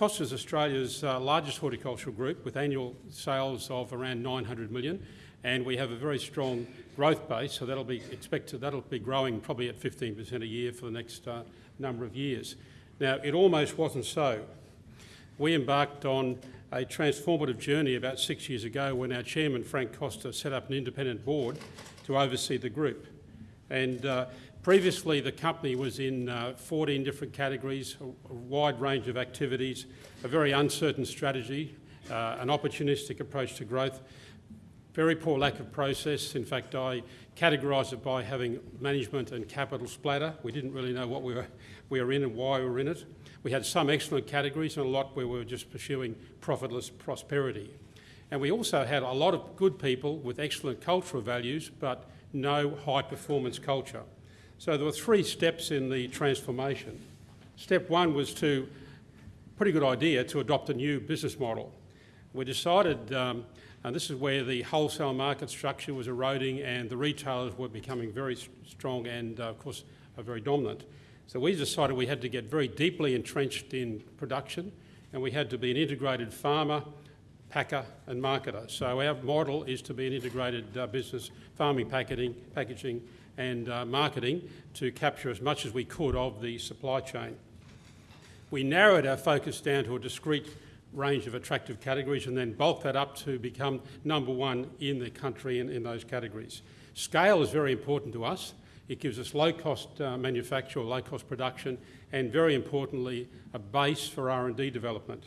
Costa is Australia's uh, largest horticultural group with annual sales of around 900 million and we have a very strong growth base, so that'll be expected, that'll be growing probably at 15% a year for the next uh, number of years. Now, it almost wasn't so. We embarked on a transformative journey about six years ago when our chairman, Frank Costa, set up an independent board to oversee the group. And uh, previously, the company was in uh, 14 different categories, a, wide range of activities, a very uncertain strategy, uh, an opportunistic approach to growth, very poor lack of process. In fact, I categorised it by having management and capital splatter. We didn't really know what we were, we were in and why we were in it. We had some excellent categories and a lot where we were just pursuing profitless prosperity. And we also had a lot of good people with excellent cultural values, but no high performance culture. So there were three steps in the transformation. Step one was to, pretty good idea, to adopt a new business model. We decided um, and this is where the wholesale market structure was eroding and the retailers were becoming very strong and, uh, of course, are very dominant. So we decided we had to get very deeply entrenched in production and we had to be an integrated farmer, packer and marketer. So our model is to be an integrated uh, business, farming, packaging, packaging and uh, marketing to capture as much as we could of the supply chain. We narrowed our focus down to a discrete range of attractive categories and then bulked that up to become number one in the country in, in those categories. Scale is very important to us. It gives us low-cost uh, manufacture low-cost production and, very importantly, a base for R&D development.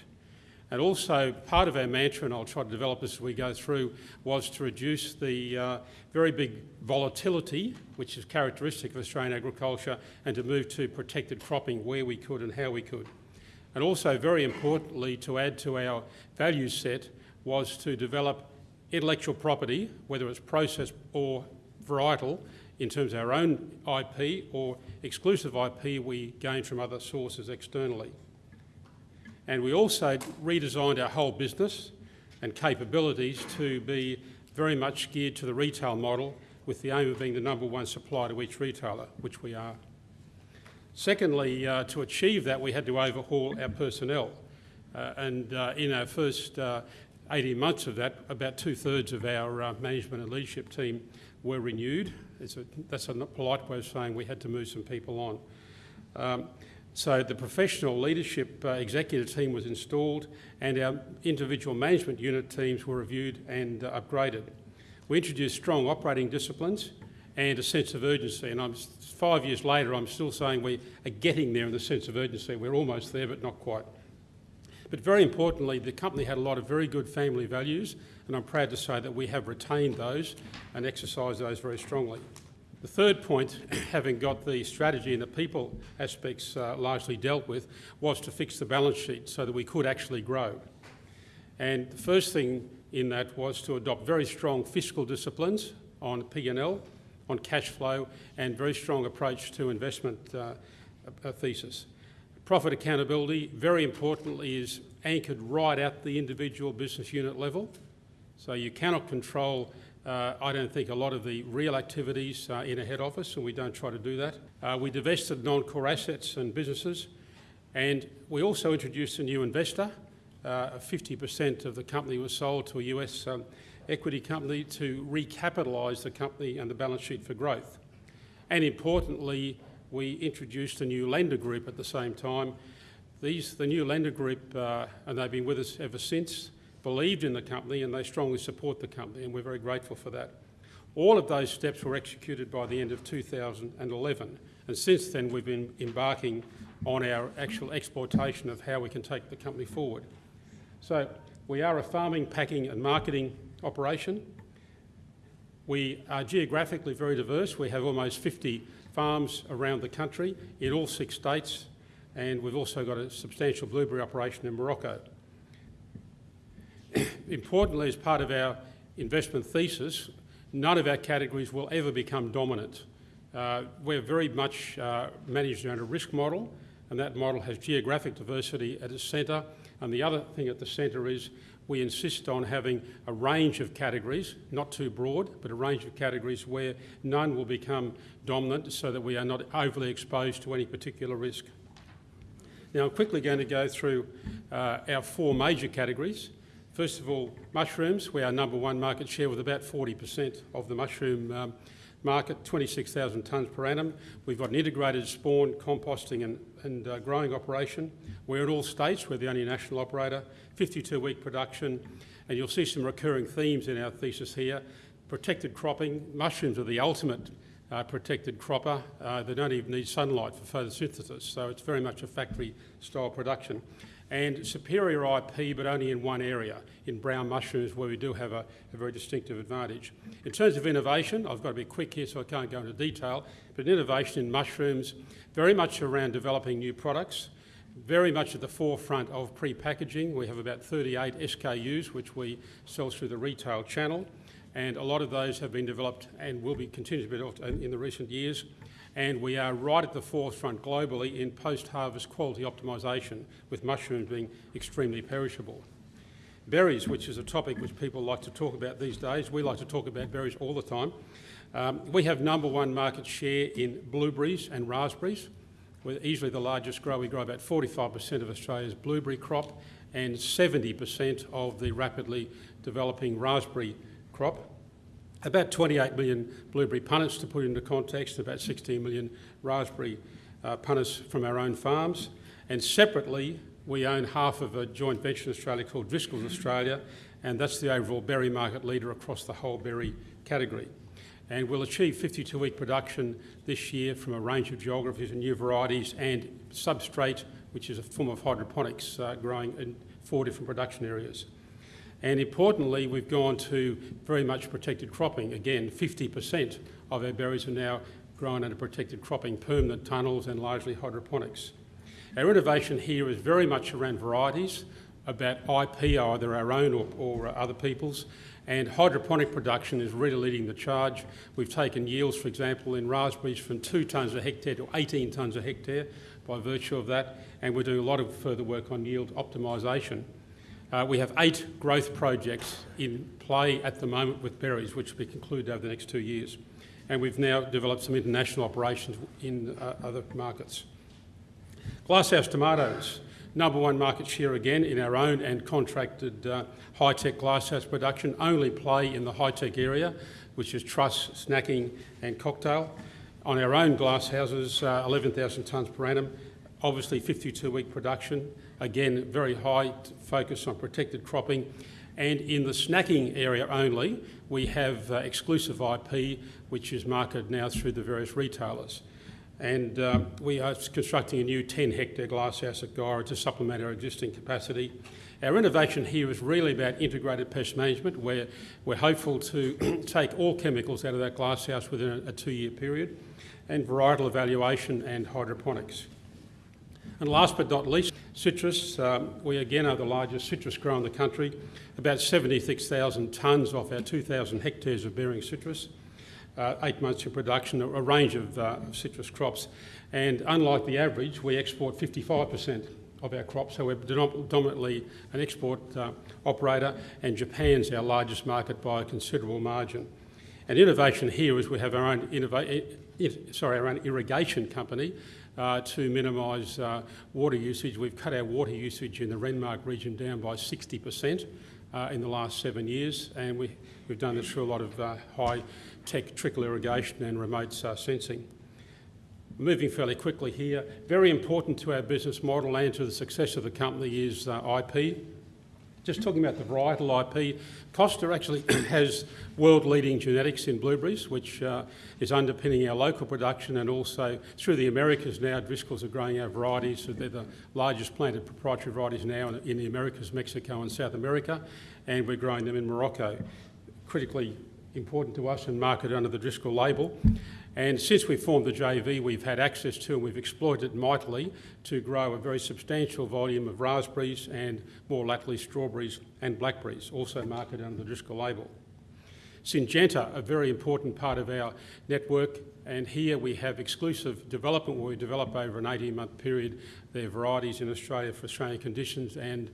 And also, part of our mantra, and I'll try to develop this as we go through, was to reduce the uh, very big volatility, which is characteristic of Australian agriculture, and to move to protected cropping where we could and how we could. And also, very importantly, to add to our value set was to develop intellectual property, whether it's process or varietal, in terms of our own IP or exclusive IP we gained from other sources externally. And we also redesigned our whole business and capabilities to be very much geared to the retail model with the aim of being the number one supplier to each retailer, which we are. Secondly, uh, to achieve that, we had to overhaul our personnel. Uh, and uh, in our first uh, 18 months of that, about two-thirds of our uh, management and leadership team were renewed. A, that's a polite way of saying we had to move some people on. Um, so the professional leadership uh, executive team was installed and our individual management unit teams were reviewed and upgraded. We introduced strong operating disciplines and a sense of urgency. And I'm, five years later, I'm still saying we are getting there in the sense of urgency. We're almost there, but not quite. But very importantly, the company had a lot of very good family values, and I'm proud to say that we have retained those and exercised those very strongly. The third point, having got the strategy and the people aspects uh, largely dealt with, was to fix the balance sheet so that we could actually grow. And the first thing in that was to adopt very strong fiscal disciplines on P&L on cash flow and very strong approach to investment uh, thesis. Profit accountability, very importantly, is anchored right at the individual business unit level. So you cannot control, uh, I don't think, a lot of the real activities uh, in a head office, and we don't try to do that. Uh, we divested non-core assets and businesses, and we also introduced a new investor. 50% uh, of the company was sold to a US um, equity company to recapitalise the company and the balance sheet for growth. And importantly, we introduced a new lender group at the same time. These, the new lender group, uh, and they've been with us ever since, believed in the company and they strongly support the company and we're very grateful for that. All of those steps were executed by the end of 2011 and since then we've been embarking on our actual exploitation of how we can take the company forward. So we are a farming, packing and marketing operation. We are geographically very diverse. We have almost 50 farms around the country in all six states, and we've also got a substantial blueberry operation in Morocco. Importantly, as part of our investment thesis, none of our categories will ever become dominant. Uh, we're very much uh, managed around a risk model, and that model has geographic diversity at its centre. And the other thing at the centre is we insist on having a range of categories, not too broad, but a range of categories where none will become dominant so that we are not overly exposed to any particular risk. Now, I'm quickly going to go through uh, our four major categories. First of all, mushrooms. We are number one market share with about 40% of the mushroom um, market, 26,000 tonnes per annum. We've got an integrated spawn, composting and, and uh, growing operation. We're at all states, we're the only national operator, 52-week production, and you'll see some recurring themes in our thesis here. Protected cropping, mushrooms are the ultimate uh, protected cropper. Uh, they don't even need sunlight for photosynthesis, so it's very much a factory-style production and superior IP, but only in one area, in brown mushrooms, where we do have a, a, very distinctive advantage. In terms of innovation, I've got to be quick here so I can't go into detail, but innovation in mushrooms, very much around developing new products, very much at the forefront of pre-packaging. We have about 38 SKUs, which we sell through the retail channel, and a lot of those have been developed and will be continued to be developed in the recent years and we are right at the forefront globally in post-harvest quality optimisation, with mushrooms being extremely perishable. Berries, which is a topic which people like to talk about these days, we like to talk about berries all the time. Um, we have number one market share in blueberries and raspberries. We're easily the largest grower. We grow about 45% of Australia's blueberry crop and 70% of the rapidly developing raspberry crop about 28 million blueberry punnets to put into context, about 16 million raspberry uh, punnets from our own farms. And separately, we own half of a joint venture in Australia called Driscoll's Australia, and that's the overall berry market leader across the whole berry category. And we'll achieve 52-week production this year from a range of geographies and new varieties and substrate, which is a form of hydroponics, uh, growing in four different production areas. And importantly, we've gone to very much protected cropping. Again, 50% of our berries are now grown under protected cropping, permanent tunnels and largely hydroponics. Our innovation here is very much around varieties, about IP, either our own or, or other people's, and hydroponic production is really leading the charge. We've taken yields, for example, in raspberries from 2 tonnes a hectare to 18 tonnes a hectare by virtue of that, and we're doing a lot of further work on yield optimisation. Uh, we have eight growth projects in play at the moment with berries, which will be concluded over the next two years. And we've now developed some international operations in uh, other markets. Glasshouse tomatoes, number one market share again in our own and contracted uh, high-tech glasshouse production, only play in the high-tech area, which is truss, snacking and cocktail. On our own glasshouses, uh, 11,000 tonnes per annum, obviously 52-week production, Again, very high focus on protected cropping. And in the snacking area only, we have uh, exclusive IP, which is marketed now through the various retailers. And um, we are constructing a new 10 hectare glasshouse at Guyra to supplement our existing capacity. Our innovation here is really about integrated pest management, where we're hopeful to take all chemicals out of that glasshouse within a, a two-year period, and varietal evaluation and hydroponics. And last but not least, citrus. Um, we again are the largest citrus grower in the country, about 76,000 tonnes off our 2,000 hectares of bearing citrus, uh, eight months of production, a, range of, uh, citrus crops. And unlike the average, we export 55% of our crops, so we're predominantly an export uh, operator, and Japan's our largest market by a considerable margin. And innovation here is we have our own, sorry, our own irrigation company, uh, to minimise uh, water usage. We've cut our water usage in the Renmark region down by 60% uh, in the last seven years, and we, have done this through a lot of uh, high-tech trickle irrigation and remote uh, sensing. Moving fairly quickly here, very important to our business model and to the success of the company is uh, IP. Just talking about the varietal IP, Costa actually has world-leading genetics in blueberries, which uh, is underpinning our local production and also through the Americas now, Driscoll's are growing our varieties. So they're the largest planted proprietary varieties now in, in the Americas, Mexico and South America, and we're growing them in Morocco. Critically important to us and marketed under the Driscoll label. And since we formed the JV, we've had access to and we've exploited it mightily to grow a very substantial volume of raspberries and more latterly strawberries and blackberries, also marketed under the Driscoll label. Syngenta, a very important part of our network, and here we have exclusive development where we develop over an 18-month period their varieties in Australia for Australian conditions and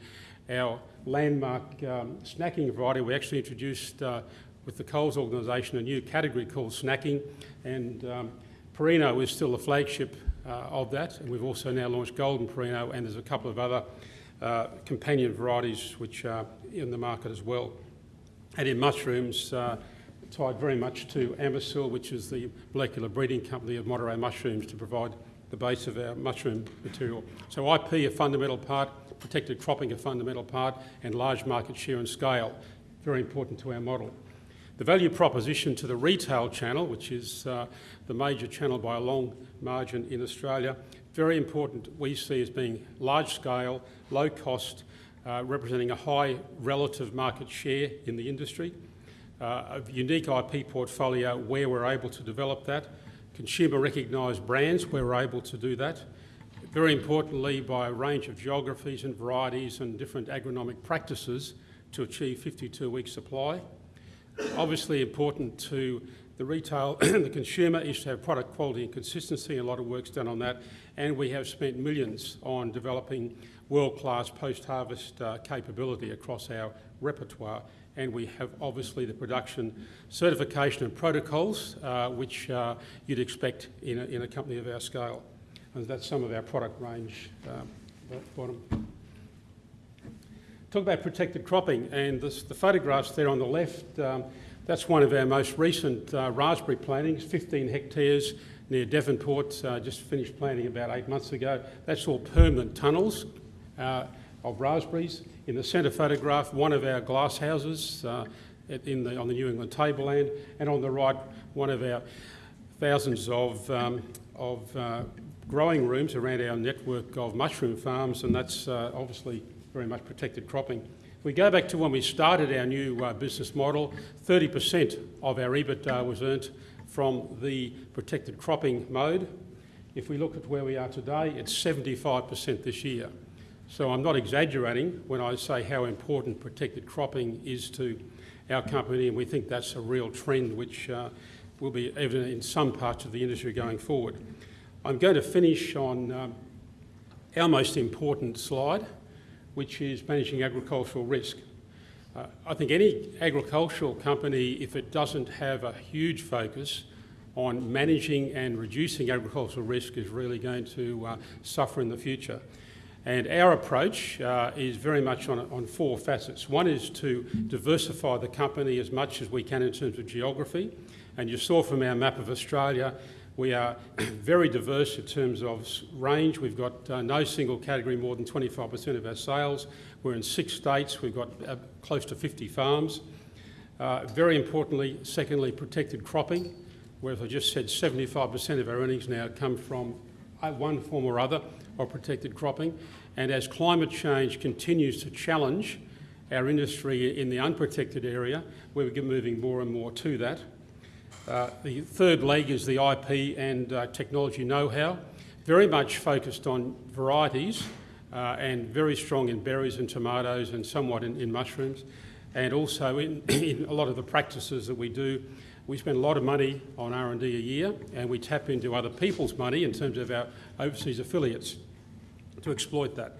our landmark um, snacking variety we actually introduced uh, with the Coles organisation a new category called snacking, and um, Perino is still the flagship uh, of that. And we've also now launched Golden Perino, and there's a couple of other uh, companion varieties which are in the market as well. And in mushrooms, uh, tied very much to Amycel, which is the molecular breeding company of Monterey Mushrooms to provide the base of our mushroom material. So IP a fundamental part, protected cropping a fundamental part, and large market share and scale, very important to our model. The value proposition to the retail channel, which is uh, the major channel by a long margin in Australia, very important we see as being large scale, low cost, uh, representing a high relative market share in the industry, uh, a unique IP portfolio where we're able to develop that, consumer recognised brands where we're able to do that, very importantly by a range of geographies and varieties and different agronomic practices to achieve 52-week supply, Obviously important to the retail and the consumer is to have product quality and consistency. A lot of work's done on that. And we have spent millions on developing world-class post-harvest uh, capability across our repertoire. And we have obviously the production certification and protocols, uh, which uh, you'd expect in a, in a, company of our scale. And that's some of our product range um, bottom. Talk about protected cropping, and this, the photographs there on the left, um, that's one of our most recent uh, raspberry plantings, 15 hectares near Devonport, uh, just finished planting about eight months ago. That's all permanent tunnels uh, of raspberries. In the centre photograph, one of our glass houses uh, in the, on the New England tableland, and on the right, one of our thousands of, um, of uh, growing rooms around our network of mushroom farms, and that's uh, obviously very much protected cropping. If we go back to when we started our new uh, business model, 30% of our EBITDA was earned from the protected cropping mode. If we look at where we are today, it's 75% this year. So I'm not exaggerating when I say how important protected cropping is to our company, and we think that's a real trend which uh, will be evident in some parts of the industry going forward. I'm going to finish on um, our most important slide, which is managing agricultural risk. Uh, I think any agricultural company, if it doesn't have a huge focus on managing and reducing agricultural risk, is really going to uh, suffer in the future. And our approach uh, is very much on, on four facets. One is to diversify the company as much as we can in terms of geography. And you saw from our map of Australia we are very diverse in terms of range. We've got uh, no single category more than 25% of our sales. We're in six states. We've got uh, close to 50 farms. Uh, very importantly, secondly, protected cropping, where as I just said, 75% of our earnings now come from uh, one form or other of protected cropping. And as climate change continues to challenge our industry in the unprotected area, we're moving more and more to that. Uh, the third leg is the IP and uh, technology know-how, very much focused on varieties uh, and very strong in berries and tomatoes and somewhat in, in mushrooms. And also in, in, a lot of the practices that we do, we spend a lot of money on R&D a year and we tap into other people's money in terms of our overseas affiliates to exploit that.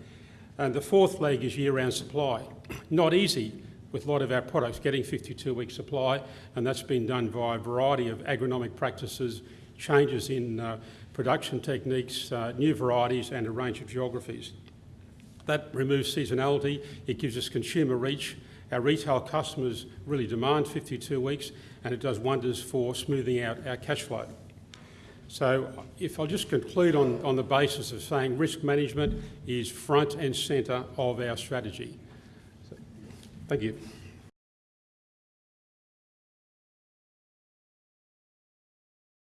And the fourth leg is year-round supply. Not easy with a lot of our products getting 52-week supply, and that's been done via a variety of agronomic practices, changes in uh, production techniques, uh, new varieties and a range of geographies. That removes seasonality, it gives us consumer reach. Our retail customers really demand 52 weeks and it does wonders for smoothing out our cash flow. So if I'll just conclude on, on the basis of saying risk management is front and centre of our strategy. Thank you.